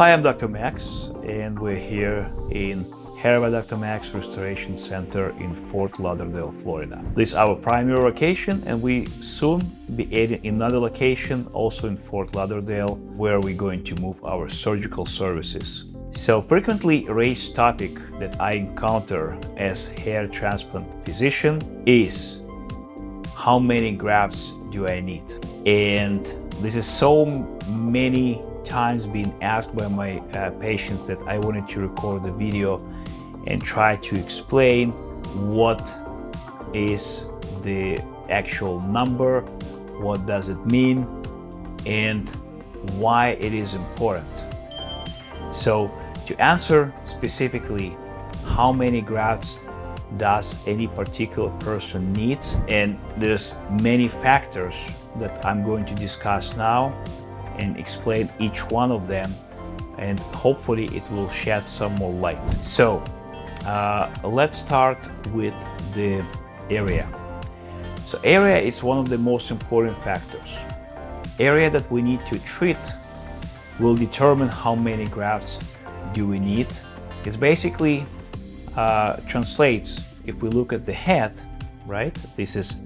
Hi, I'm Dr. Max and we're here in Hair by Dr. Max Restoration Center in Fort Lauderdale, Florida. This is our primary location and we soon be adding another location also in Fort Lauderdale where we're going to move our surgical services. So frequently raised topic that I encounter as hair transplant physician is how many grafts do I need? And this is so many times being asked by my uh, patients that I wanted to record the video and try to explain what is the actual number, what does it mean, and why it is important. So to answer specifically how many grafts does any particular person need and there's many factors that I'm going to discuss now and explain each one of them and hopefully it will shed some more light. So uh, let's start with the area. So area is one of the most important factors. Area that we need to treat will determine how many grafts do we need. It's basically uh, translates if we look at the head, right? This is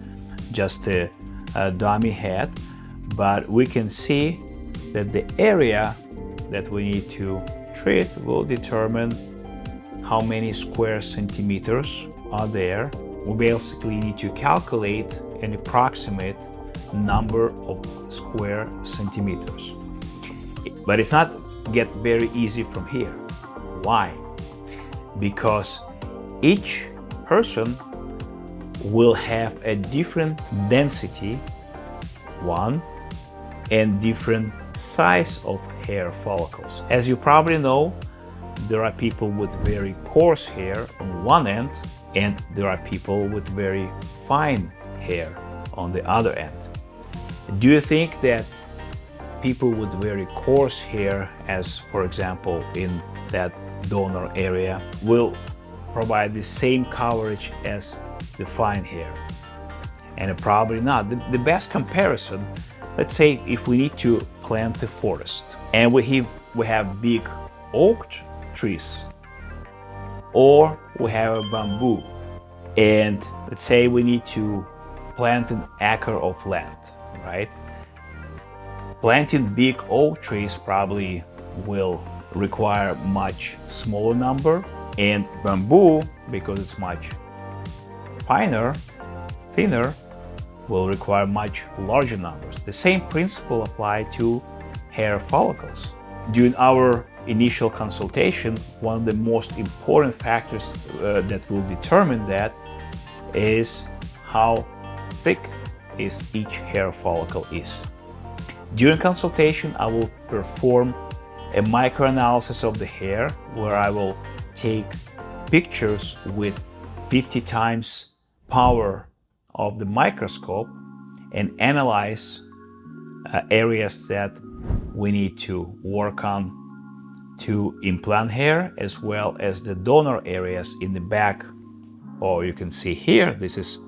just a, a dummy head, but we can see that the area that we need to treat will determine how many square centimeters are there. We basically need to calculate an approximate number of square centimeters. But it's not get very easy from here. Why? Because each person will have a different density, one, and different size of hair follicles. As you probably know, there are people with very coarse hair on one end and there are people with very fine hair on the other end. Do you think that people with very coarse hair, as for example in that donor area, will provide the same coverage as the fine hair? And probably not. The, the best comparison Let's say if we need to plant a forest and we have, we have big oak trees or we have a bamboo and let's say we need to plant an acre of land, right? Planting big oak trees probably will require much smaller number and bamboo, because it's much finer, thinner, will require much larger numbers. The same principle apply to hair follicles. During our initial consultation, one of the most important factors uh, that will determine that is how thick is each hair follicle is. During consultation, I will perform a microanalysis of the hair where I will take pictures with 50 times power of the microscope and analyze uh, areas that we need to work on to implant hair as well as the donor areas in the back. Or you can see here this is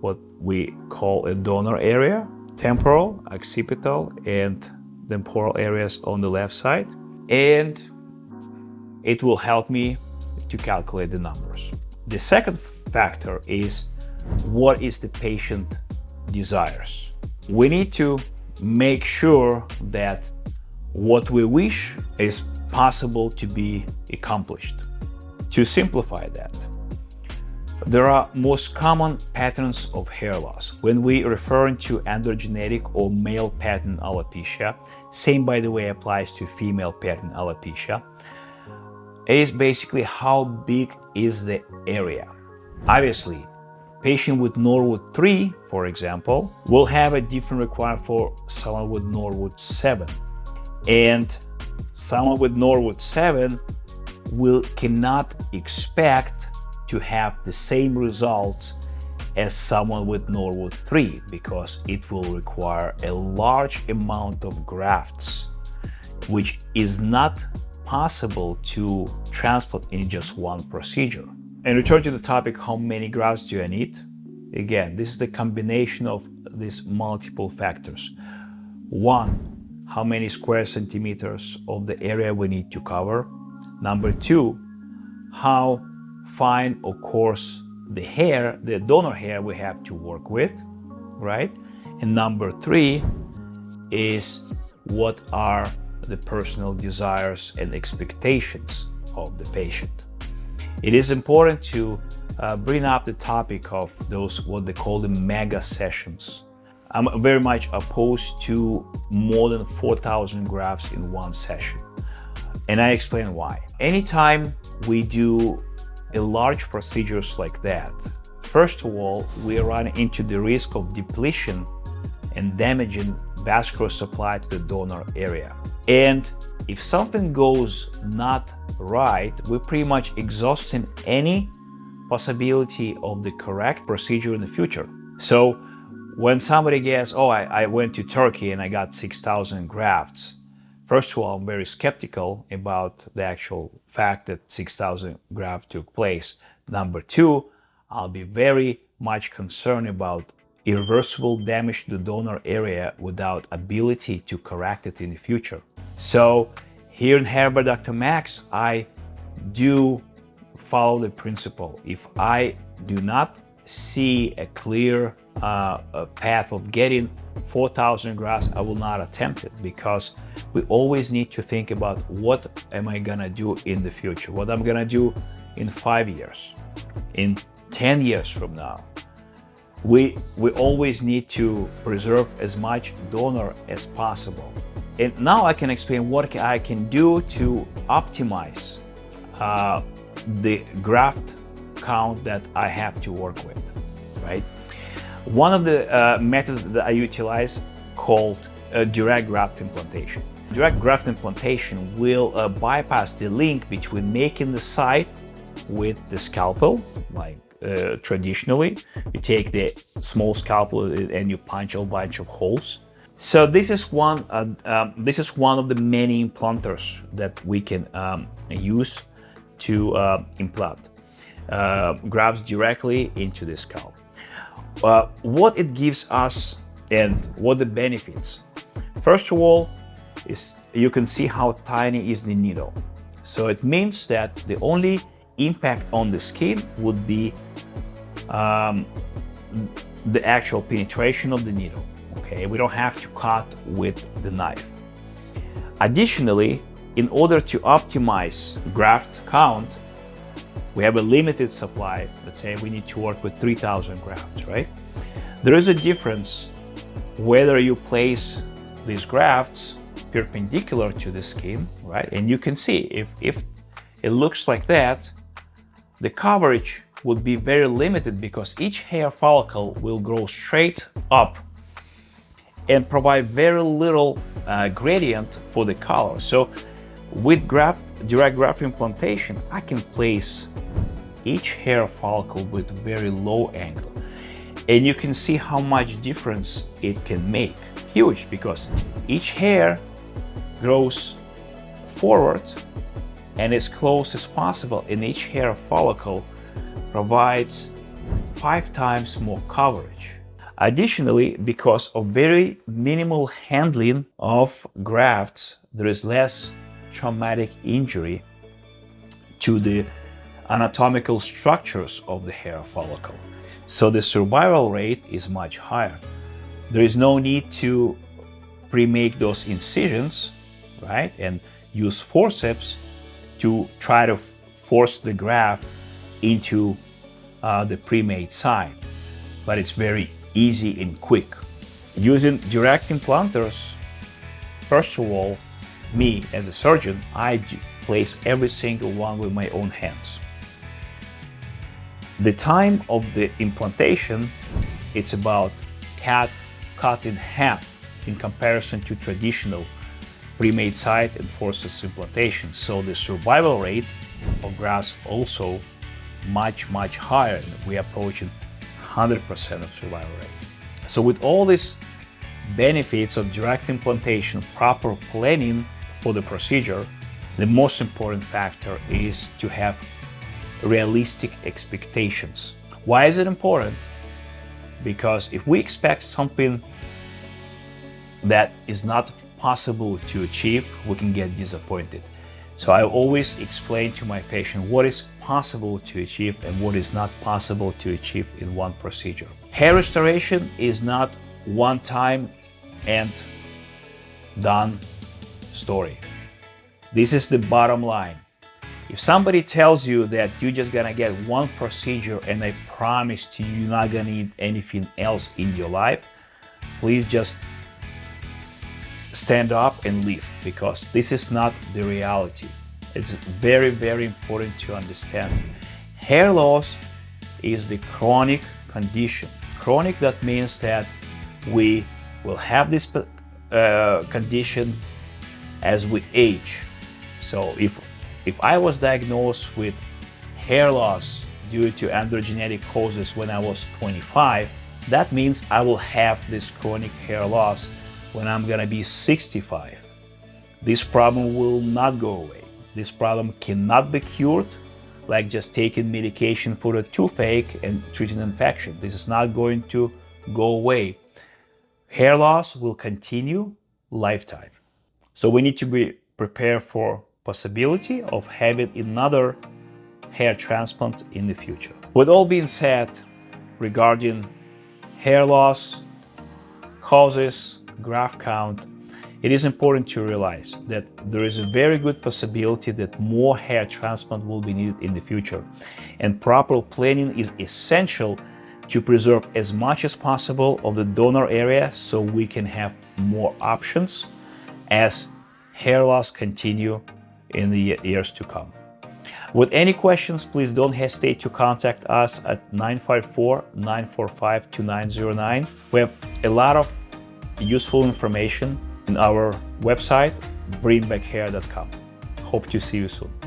what we call a donor area temporal occipital and temporal areas on the left side. And it will help me to calculate the numbers. The second factor is what is the patient desires. We need to make sure that what we wish is possible to be accomplished. To simplify that, there are most common patterns of hair loss. When we refer to androgenetic or male pattern alopecia, same by the way applies to female pattern alopecia, is basically how big is the area. Obviously, Patient with Norwood 3, for example, will have a different requirement for someone with Norwood 7. And someone with Norwood 7 will cannot expect to have the same results as someone with Norwood 3 because it will require a large amount of grafts which is not possible to transplant in just one procedure. And return to the topic, how many grafts do I need? Again, this is the combination of these multiple factors. One, how many square centimeters of the area we need to cover. Number two, how fine or coarse the hair, the donor hair we have to work with, right? And number three is what are the personal desires and expectations of the patient. It is important to uh, bring up the topic of those what they call the mega sessions. I'm very much opposed to more than 4,000 grafts in one session. And I explain why. Anytime we do a large procedures like that, first of all, we run into the risk of depletion and damaging vascular supply to the donor area. And if something goes not right, we're pretty much exhausting any possibility of the correct procedure in the future. So when somebody gets, oh, I, I went to Turkey and I got 6,000 grafts, first of all, I'm very skeptical about the actual fact that 6,000 grafts took place. Number two, I'll be very much concerned about irreversible damage to the donor area without ability to correct it in the future. So here in by Dr. Max, I do follow the principle. If I do not see a clear uh, a path of getting 4,000 grafts, I will not attempt it because we always need to think about what am I gonna do in the future, what I'm gonna do in five years, in 10 years from now. We, we always need to preserve as much donor as possible. And now I can explain what I can do to optimize uh, the graft count that I have to work with, right? One of the uh, methods that I utilize called uh, direct graft implantation. Direct graft implantation will uh, bypass the link between making the site with the scalpel, like uh, traditionally. You take the small scalpel and you punch a bunch of holes. So this is one. Uh, um, this is one of the many implanters that we can um, use to uh, implant uh, grafts directly into the scalp. Uh, what it gives us and what the benefits. First of all, is you can see how tiny is the needle. So it means that the only impact on the skin would be um, the actual penetration of the needle. Okay, we don't have to cut with the knife. Additionally, in order to optimize graft count, we have a limited supply. Let's say we need to work with 3000 grafts, right? There is a difference whether you place these grafts perpendicular to the skin, right? And you can see if, if it looks like that, the coverage would be very limited because each hair follicle will grow straight up and provide very little uh, gradient for the color. So with graft, direct graft implantation, I can place each hair follicle with very low angle. And you can see how much difference it can make. Huge, because each hair grows forward and as close as possible and each hair follicle provides five times more coverage. Additionally, because of very minimal handling of grafts, there is less traumatic injury to the anatomical structures of the hair follicle. So the survival rate is much higher. There is no need to pre-make those incisions, right? And use forceps to try to force the graft into uh, the pre-made site. But it's very easy and quick. Using direct implanters, first of all, me as a surgeon, I place every single one with my own hands. The time of the implantation, it's about cut, cut in half in comparison to traditional pre-made site and forceps implantation. So the survival rate of grafts also much, much higher. We are approaching 100% of survival rate. So with all these benefits of direct implantation, proper planning for the procedure, the most important factor is to have realistic expectations. Why is it important? Because if we expect something that is not possible to achieve, we can get disappointed. So I always explain to my patient what is possible to achieve and what is not possible to achieve in one procedure. Hair restoration is not one time and done story. This is the bottom line. If somebody tells you that you're just gonna get one procedure and I promise to you you're not gonna need anything else in your life, please just stand up and leave because this is not the reality. It's very, very important to understand. Hair loss is the chronic condition. Chronic, that means that we will have this uh, condition as we age. So if, if I was diagnosed with hair loss due to androgenetic causes when I was 25, that means I will have this chronic hair loss when I'm gonna be 65. This problem will not go away. This problem cannot be cured like just taking medication for a toothache and treating infection. This is not going to go away. Hair loss will continue lifetime. So we need to be prepared for possibility of having another hair transplant in the future. With all being said regarding hair loss, causes, graft count, it is important to realize that there is a very good possibility that more hair transplant will be needed in the future. And proper planning is essential to preserve as much as possible of the donor area so we can have more options as hair loss continue in the years to come. With any questions, please don't hesitate to contact us at 954-945-2909. We have a lot of useful information our website, bringbackhair.com. Hope to see you soon.